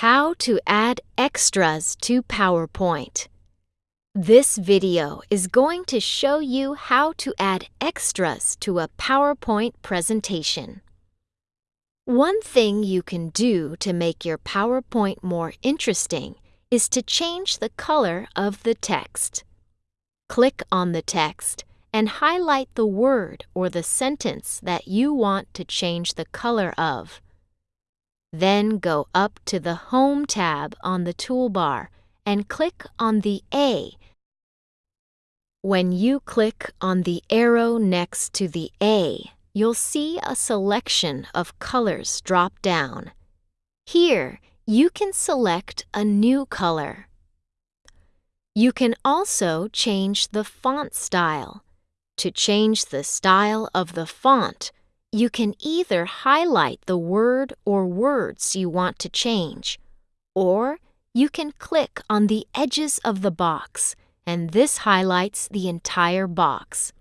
How to add extras to PowerPoint. This video is going to show you how to add extras to a PowerPoint presentation. One thing you can do to make your PowerPoint more interesting is to change the color of the text. Click on the text and highlight the word or the sentence that you want to change the color of. Then go up to the Home tab on the toolbar and click on the A. When you click on the arrow next to the A, you'll see a selection of colors drop down. Here, you can select a new color. You can also change the font style. To change the style of the font, you can either highlight the word or words you want to change, or you can click on the edges of the box, and this highlights the entire box.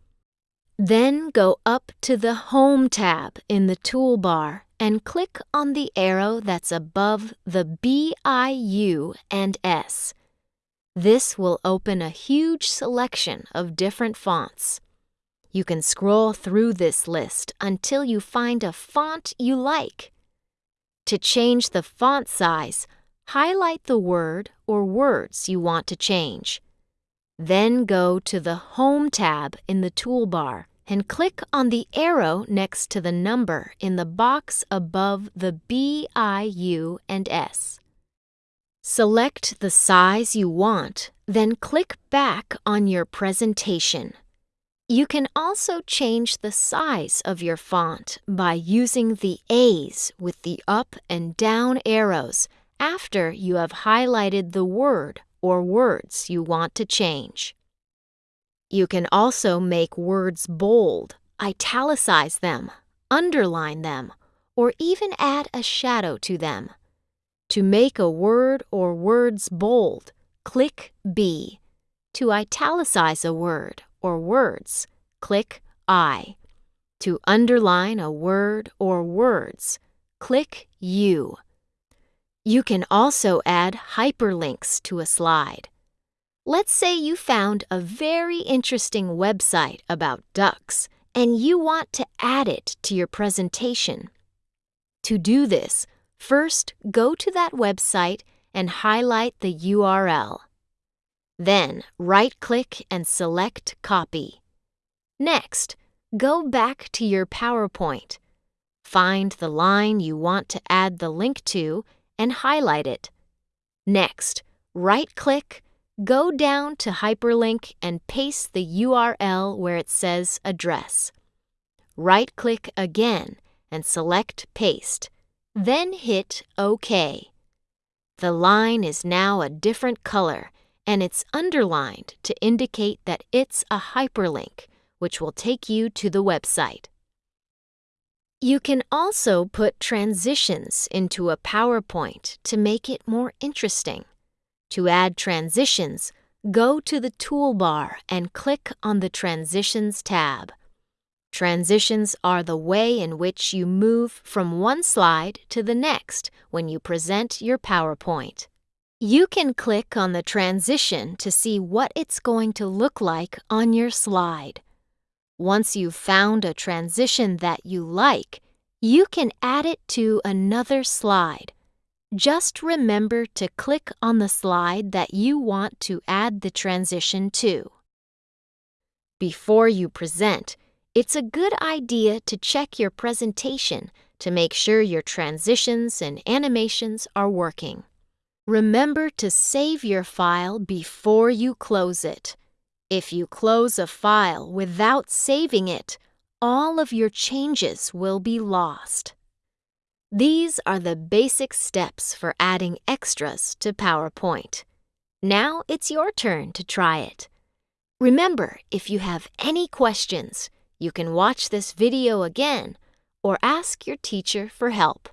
Then go up to the Home tab in the toolbar and click on the arrow that's above the B, I, U, and S. This will open a huge selection of different fonts. You can scroll through this list until you find a font you like. To change the font size, highlight the word or words you want to change. Then go to the Home tab in the toolbar and click on the arrow next to the number in the box above the B, I, U, and S. Select the size you want, then click back on your presentation. You can also change the size of your font by using the A's with the up and down arrows after you have highlighted the word or words you want to change. You can also make words bold, italicize them, underline them, or even add a shadow to them. To make a word or words bold, click B. To italicize a word or words, click I. To underline a word or words, click U. You can also add hyperlinks to a slide. Let's say you found a very interesting website about ducks and you want to add it to your presentation. To do this, first go to that website and highlight the URL. Then right-click and select Copy. Next, go back to your PowerPoint. Find the line you want to add the link to and highlight it. Next, right-click, go down to Hyperlink and paste the URL where it says Address. Right-click again and select Paste. Then hit OK. The line is now a different color and it's underlined to indicate that it's a hyperlink, which will take you to the website. You can also put transitions into a PowerPoint to make it more interesting. To add transitions, go to the toolbar and click on the Transitions tab. Transitions are the way in which you move from one slide to the next when you present your PowerPoint. You can click on the transition to see what it's going to look like on your slide. Once you've found a transition that you like, you can add it to another slide. Just remember to click on the slide that you want to add the transition to. Before you present, it's a good idea to check your presentation to make sure your transitions and animations are working. Remember to save your file before you close it. If you close a file without saving it, all of your changes will be lost. These are the basic steps for adding extras to PowerPoint. Now it's your turn to try it. Remember, if you have any questions, you can watch this video again or ask your teacher for help.